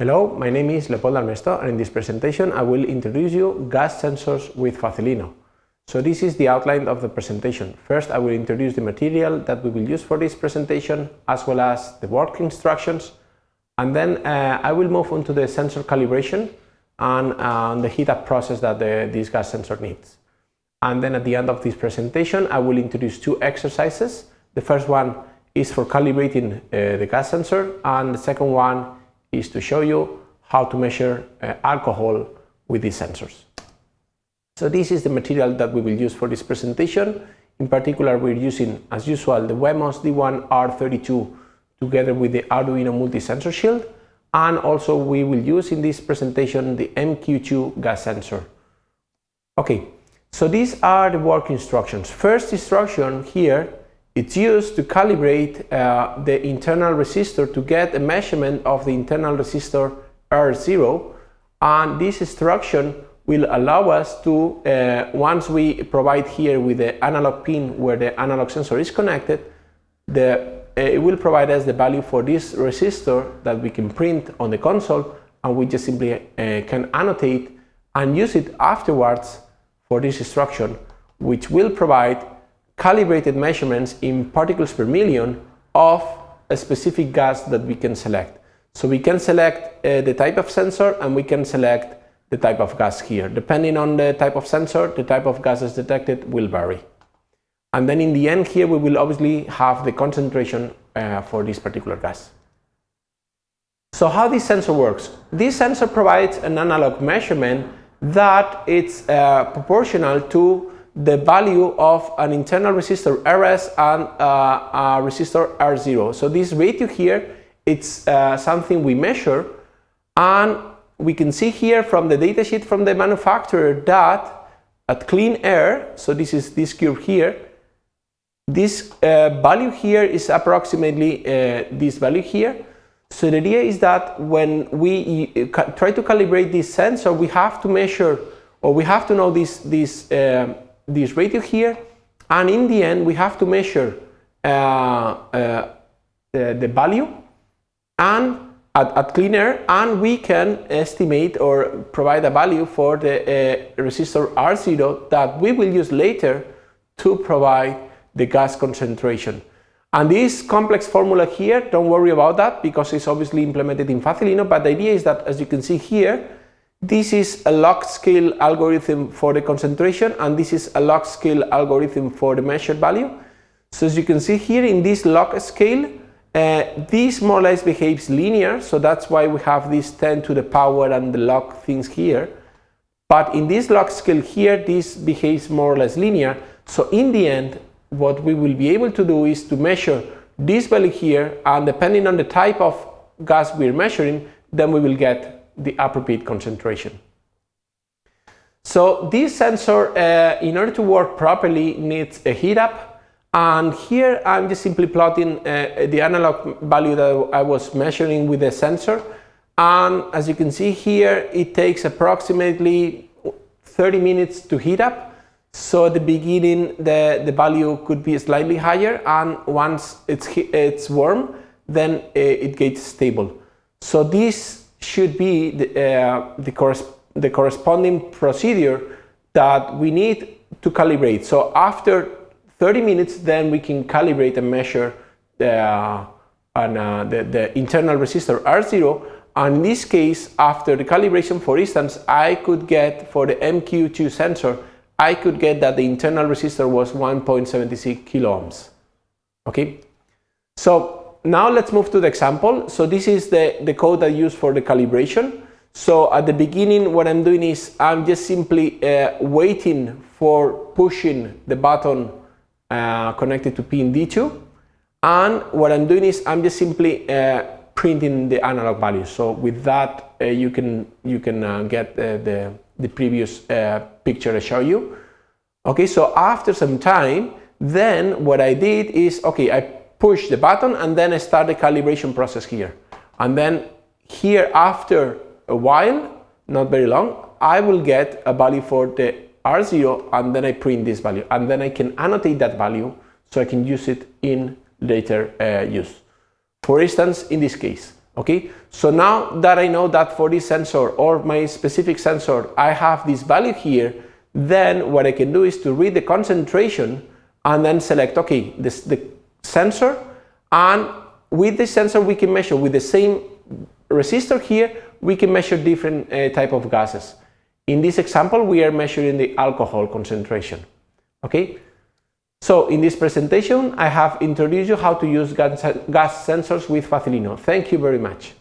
Hello, my name is Leopold Armesto and in this presentation I will introduce you gas sensors with Facilino. So this is the outline of the presentation. First I will introduce the material that we will use for this presentation as well as the work instructions and then uh, I will move on to the sensor calibration and uh, the heat up process that the, this gas sensor needs. And then at the end of this presentation I will introduce two exercises. The first one is for calibrating uh, the gas sensor and the second one is to show you how to measure uh, alcohol with these sensors. So this is the material that we will use for this presentation. In particular, we're using, as usual, the Wemos D1R32 together with the Arduino multi-sensor shield. And also we will use in this presentation the MQ2 gas sensor. Okay, so these are the work instructions. First instruction here it's used to calibrate uh, the internal resistor to get a measurement of the internal resistor R0 and this instruction will allow us to, uh, once we provide here with the analog pin where the analog sensor is connected, the, uh, it will provide us the value for this resistor that we can print on the console and we just simply uh, can annotate and use it afterwards for this instruction which will provide calibrated measurements in particles per million of a specific gas that we can select. So we can select uh, the type of sensor and we can select the type of gas here. Depending on the type of sensor, the type of gases detected will vary. And then in the end here we will obviously have the concentration uh, for this particular gas. So how this sensor works? This sensor provides an analog measurement that it's uh, proportional to the value of an internal resistor RS and uh, a resistor R0. So this ratio here, it's uh, something we measure and we can see here from the datasheet from the manufacturer that at clean air, so this is this curve here, this uh, value here is approximately uh, this value here. So the idea is that when we uh, try to calibrate this sensor, we have to measure or we have to know this, this uh, this ratio here and in the end we have to measure uh, uh, the, the, value and at, at, clean air and we can estimate or provide a value for the uh, resistor R0 that we will use later to provide the gas concentration. And this complex formula here, don't worry about that because it's obviously implemented in Facilino, but the idea is that as you can see here, this is a log scale algorithm for the concentration and this is a log scale algorithm for the measured value. So as you can see here in this log scale, uh, this more or less behaves linear, so that's why we have this 10 to the power and the log things here. But in this log scale here, this behaves more or less linear. So in the end, what we will be able to do is to measure this value here and depending on the type of gas we're measuring, then we will get the appropriate concentration. So this sensor, uh, in order to work properly, needs a heat up. And here I'm just simply plotting uh, the analog value that I was measuring with the sensor. And as you can see here, it takes approximately 30 minutes to heat up. So at the beginning, the, the value could be slightly higher. And once it's, it's warm, then uh, it gets stable. So this should be the, uh, the, corres the corresponding procedure that we need to calibrate. So after 30 minutes, then we can calibrate and measure the, uh, uh, the, the, internal resistor R0. And in this case, after the calibration, for instance, I could get for the MQ2 sensor, I could get that the internal resistor was 1.76 kilo ohms. Okay, so now let's move to the example. So this is the, the code I use for the calibration. So at the beginning, what I'm doing is I'm just simply uh, waiting for pushing the button uh, connected to pin D2. And what I'm doing is I'm just simply uh, printing the analog value. So with that, uh, you can you can uh, get uh, the the previous picture I show you. Okay, so after some time, then what I did is okay, I push the button and then I start the calibration process here. And then here after a while, not very long, I will get a value for the R0 and then I print this value and then I can annotate that value so I can use it in later uh, use. For instance, in this case, Okay, so now that I know that for this sensor or my specific sensor, I have this value here, then what I can do is to read the concentration and then select, okay, this, the sensor, and with the sensor we can measure with the same resistor here, we can measure different uh, type of gases. In this example, we are measuring the alcohol concentration. Okay, so in this presentation, I have introduced you how to use gas, gas sensors with Facilino. Thank you very much.